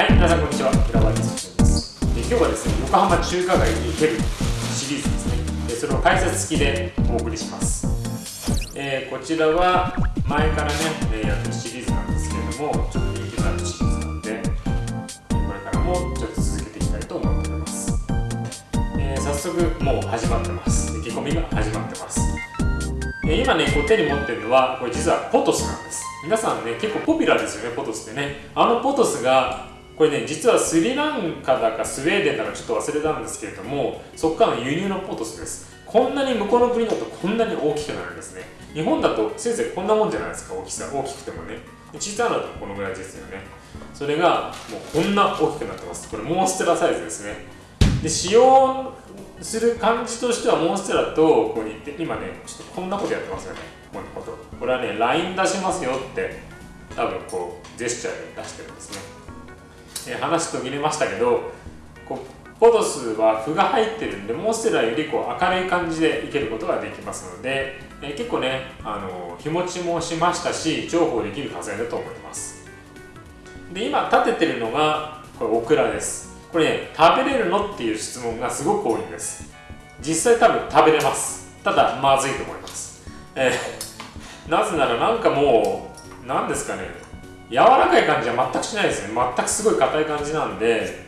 はい、皆さんこんにちは。平林進です。で今日はですね、横浜中華街に行けるシリーズですね。でそれを解説付きでお送りします。えーこちらは前からね、えやってるシリーズなんですけれども、ちょっと人気のあるシリーズなので、これからもちょっと続けていきたいと思っております。えー早速もう始まってます。意気込みが始まってます。え今ね、こう手に持ってるのは、これ実はポトスなんです。皆さんね、結構ポピュラーですよね、ポトスってね。あのポトスが、これね、実はスリランカだかスウェーデンだかちょっと忘れたんですけれども、そこからの輸入のポトスです。こんなに向こうの国だとこんなに大きくなるんですね。日本だとせいぜいこんなもんじゃないですか、大きさ。大きくてもね。小さいのだとこのぐらいですよね。それがもうこんな大きくなってます。これモンステラサイズですね。で使用する感じとしてはモンステラとここに行って今ねちょっとこんなことやってますよねこんなことこれはね LINE 出しますよって多分こうジェスチャーで出してるんですね、えー話途切れましたけどこうポドスは符が入ってるんでモンステラよりこう明るい感じでいけることができますので、えー結構ねあの日持ちもしましたし重宝できる火災だと思います。で今立ててるのがこれオクラです。これね食べれるのっていう質問がすごく多いんです。実際多分食べれます。ただまずいと思います。えーなぜならなんかもう何ですかね。柔らかい感じは全くしないですね。全くすごい硬い感じなんで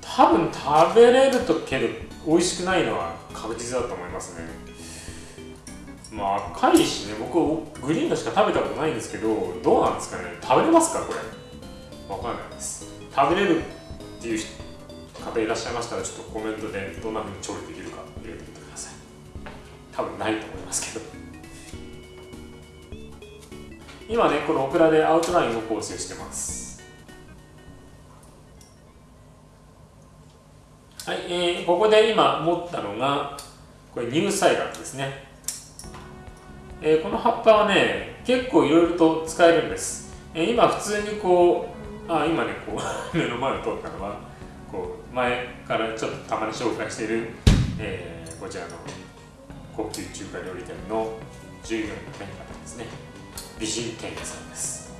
多分食べれるとけど美味しくないのは確実だと思いますね。まあ赤いしね僕グリーンのしか食べたことないんですけどどうなんですかね。食べれますかこれ？わかんないです。食べれるっていう方いらっしゃいましたらちょっとコメントでどんな風に調理できるか入れてみてください。多分ないと思いますけど。今ねこのオクラでアウトラインを構成してます。はい、えーここで今持ったのがこれ乳菜蘭ですね、えーこの葉っぱはね結構いろいろと使えるんです、えー今普通にこうあ今ねこう 目の前を通ったのはこう前からちょっとたまに紹介している、えーこちらの高級中華料理店の従業員の、方ですね。美人店員さんです。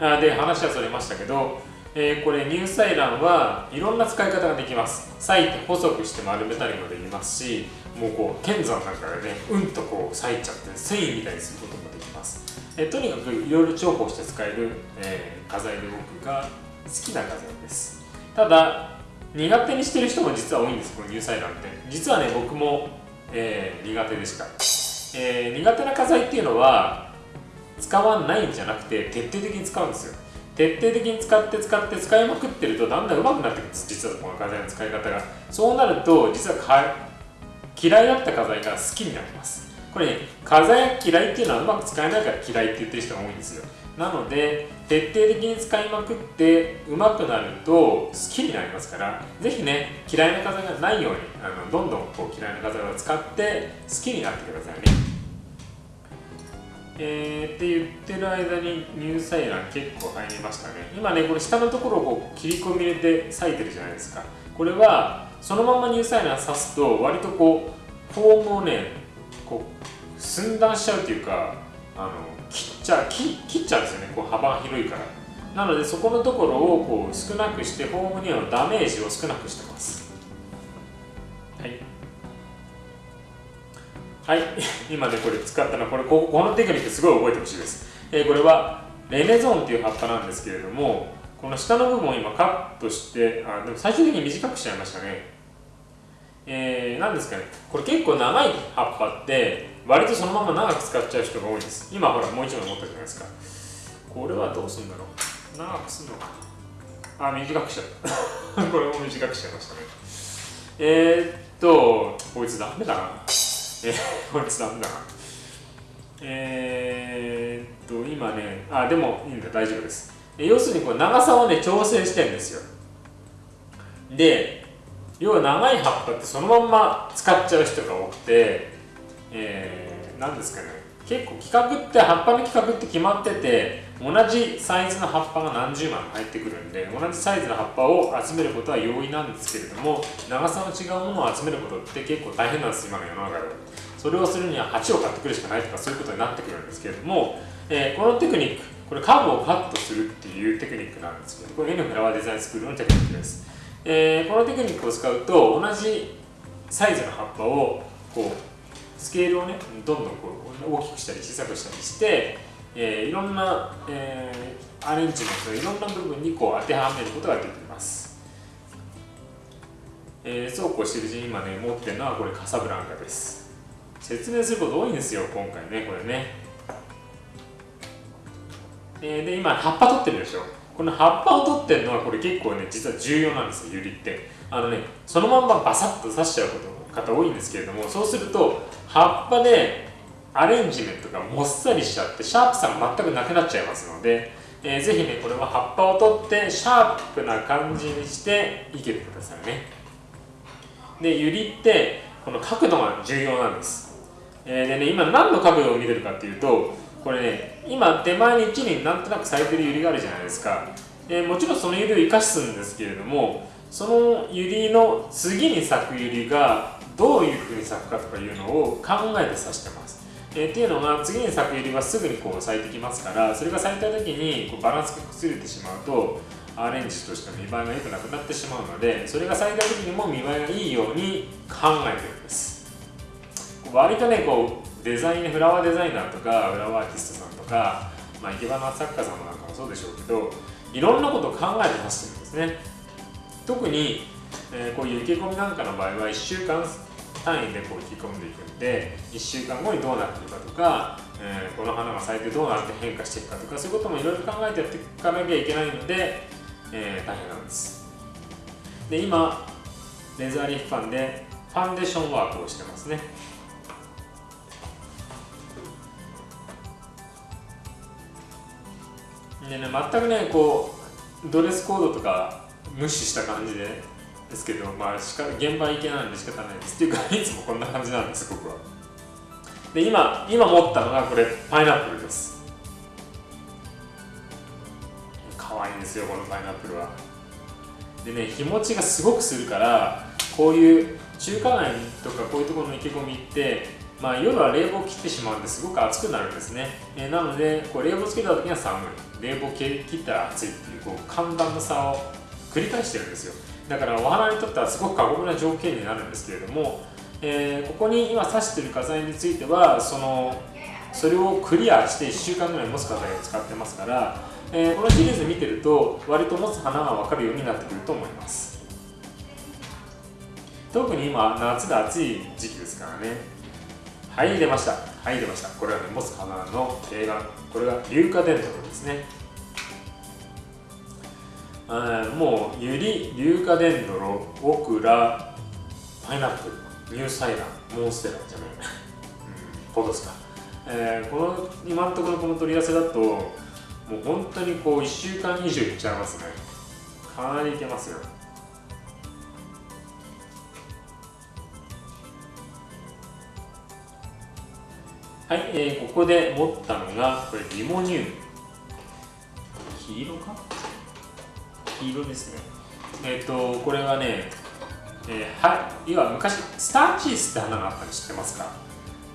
あで話はそれましたけど、えーこれ乳菜卵はいろんな使い方ができます。裂いて細くして丸めたりもできますしもうこう剣山なんかでねうんとこう裂いちゃって繊維みたいにすることもできます、えーとにかくいろいろ重宝して使える、えー画材で僕が好きな画材です。ただ苦手にしてる人も実は多いんですこの乳菜卵って。実はね僕も、え苦手でした、えー苦手な課材っていうのは使わないんじゃなくて徹底的に使うんですよ。徹底的に使って使って使いまくってるとだんだん上手くなってくるんです。実はこの課材の使い方が。そうなると実は嫌いだった課材が好きになります。これね画材嫌いっていうのはうまく使えないから嫌いって言ってる人が多いんですよ。なので徹底的に使いまくって上手くなると好きになりますからぜひね嫌いな画材がないようにあのどんどんこう嫌いな画材を使って好きになってくださいね。えー、って言ってる間に乳菜卵結構入りましたね。今ねこれ下のところをこう切り込み入れて裂いてるじゃないですか。これはそのまま乳菜卵刺すと割とこうフォームをねこう寸断しちゃうっていうかあのっちゃう切切っちゃうんですよね。こう幅が広いから。なのでそこのところをこう少なくしてフォームにはダメージを少なくしてます。はい。はい、今ねこれ使ったのはこれここのテクニックすごい覚えてほしいです、えーこれはレネゾンっていう葉っぱなんですけれどもこの下の部分を今カットしてあでも最終的に短くしちゃいましたねえー、なんですかね。これ結構長い葉っぱって割とそのまま長く使っちゃう人が多いです。今ほらもう一枚持ったじゃないですか。これはどうするんだろう。長くするのかあ短くしちゃった。これも短くしちゃいましたね。えー、っとこいつダメだな。えー、こいつダメだな。えー、っと、今ね、あ、でもいいんだ、大丈夫です。要するにこう長さをね、調整してるんですよ。で、要は長い葉っぱってそのまんま使っちゃう人が多くて、えー、なんですかね、結構規格って、葉っぱの規格って決まってて、同じサイズの葉っぱが何十枚入ってくるんで、同じサイズの葉っぱを集めることは容易なんですけれども、長さの違うものを集めることって結構大変なんです、今の世の中で。それをするには鉢を買ってくるしかないとかそういうことになってくるんですけれども、えーこのテクニックこれカーブをカットするっていうテクニックなんですけどこれ N フラワーデザインスクールのテクニックです、えー、このテクニックを使うと同じサイズの葉っぱをこうスケールをねどんどんこう大きくしたり小さくしたりして、えー、いろんな、えー、アレンジメントいろんな部分にこう当てはめることができます、えー、そうこうしてるうちに今ね持ってるのはこれカサブランカです。説明すること多いんですよ今回ねこれね。えー、で今葉っぱ取ってるでしょ。この葉っぱを取ってるのはこれ結構ね実は重要なんですよユリって。あのねそのまんまバサッと刺しちゃうこと方多いんですけれどもそうすると葉っぱでアレンジメントがもっさりしちゃってシャープさが全くなくなっちゃいますので、えー、ぜひねこれは葉っぱを取ってシャープな感じにして生けてくださいね。でユリってこの角度が重要なんです、えー、でね今何の角度を見てるかっていうとこれね今手前に1輪なんとなく咲いてるユリがあるじゃないですか、えー、もちろんそのユリを生かすんですけれどもそのユリの次に咲くユリがどういうふうに咲くかとかいうのを考えて刺してます。えー、っていうのが次に咲くユリはすぐにこう咲いてきますからそれが咲いた時にこうバランスが崩れてしまうとアレンジとして見栄えが良くなくなってしまうのでそれが咲いた時にも見栄えがいいように考えてるんです割とねこうデザインフラワーデザイナーとかフラワーアーティストさんとか、まあ、生け花作家さんなんかもそうでしょうけどいろんなことを考えて出してるんですね。特に、えー、こういう生け込みなんかの場合は1週間単位でこう引き込んでいくんで1週間後にどうなっていくかとか、えー、この花が咲いてどうなって変化していくかとかそういうこともいろいろ考えてやっていかなきゃいけないので、えー、大変なんです。で今レザーリーファンでファンデーションワークをしてますね。でね全くねこうドレスコードとか無視した感じでですけど、まあ、しか現場行けないんで仕方ないです。っていうかいつもこんな感じなんです。僕は。で今今持ったのがこれパイナップルです。可愛いんですよこのパイナップルは。でね日持ちがすごくするからこういう中華街とかこういうところの池込みってまあ、夜は冷房を切ってしまうんですごく暑くなるんですね、えー、なのでこう冷房つけた時には寒い。冷房切ったら暑いっていうこう寒暖の差を繰り返してるんですよ。だからお花にとってはすごく過酷な条件になるんですけれども、えー、ここに今挿してる火災についてはそのそれをクリアして1週間ぐらい持つ火剤を使ってますから、えー、このシリーズ見てると割と持つ花が分かるようになってくると思います。特に今夏で暑い時期ですからね。はい出ました。はい出ました。これはね持つ花の定番これが硫化デントロですね。もうユリ、硫化デンドロ、オクラ、パイナップル、ニューサイダー、モンステラじゃない、うん、ポトスか、えー、この今のところこの取り合わせだともう本当にこう1週間以上いっちゃいますね。かなりいけますよはい、えー、ここで持ったのがこれリモニウム黄色か？黄色ですね。えっ、ー、とこれはね、えー、はいわ昔スターチースって花があったの知ってますか、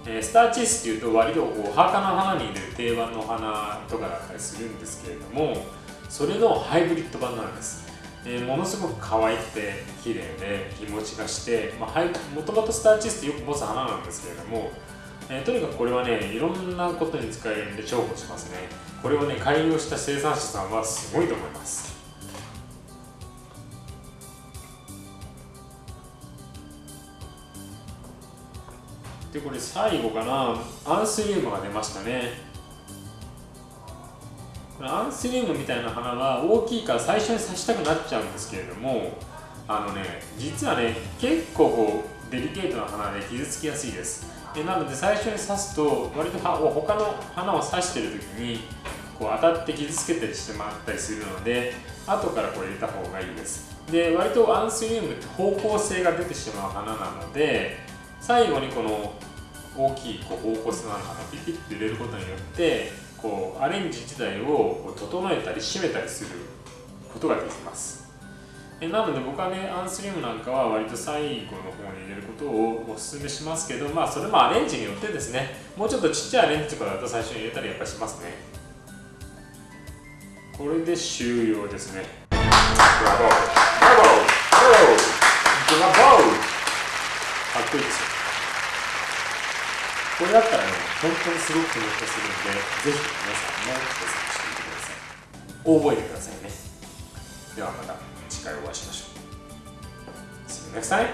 えー、スターチースっていうと割とお墓の花に入れる定番の花とかだったりするんですけれどもそれのハイブリッド版なんです。えー、ものすごく可愛くて綺麗で日持ちがして、まあ、もともとスターチースってよく持つ花なんですけれども、えー、とにかくこれはねいろんなことに使えるんで重宝しますね。これをね開業した生産者さんはすごいと思います。でこれ最後かな。アンスリウムが出ましたね。アンスリウムみたいな花は大きいから最初に刺したくなっちゃうんですけれどもあのね実はね結構こうデリケートな花で傷つきやすいです。でなので最初に刺すと割と他の花を刺してる時にこう当たって傷つけてしまったりするので後からこう入れた方がいいです。で割とアンスリウムって方向性が出てしまう花なので最後にこの大きいこう方向性のある花ピピッと入れることによってこうアレンジ自体を整えたり締めたりすることができます。えなので僕はねアンスリムなんかは割と最後の方に入れることをお勧めしますけどまあそれもアレンジによってですねもうちょっとちっちゃいアレンジとかだと最初に入れたりやっぱりしますね。これで終了ですね。ブラボー。ブラボー。ブラボー。ブラボー。かっこいいですよ。これだったらね本当にすごく気持ちがするんでぜひ皆さんも検索してみてください。覚えてくださいね。ではまた次回お会いしましょう。See you next time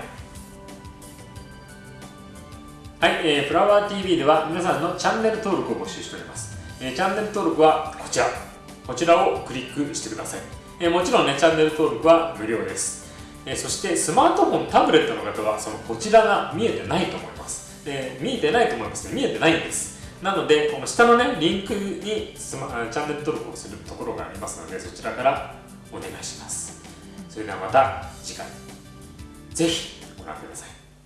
はい、えー、フラワー TV では皆さんのチャンネル登録を募集しております、えー、チャンネル登録はこちら。こちらをクリックしてください、えー、もちろんねチャンネル登録は無料です、えー、そしてスマートフォンタブレットの方はそのこちらが見えてないと思います。で見えてないと思いますね。見えてないんです。なのでこの下のねリンクにスマチャンネル登録をするところがありますのでそちらからお願いします。それではまた次回。ぜひご覧ください。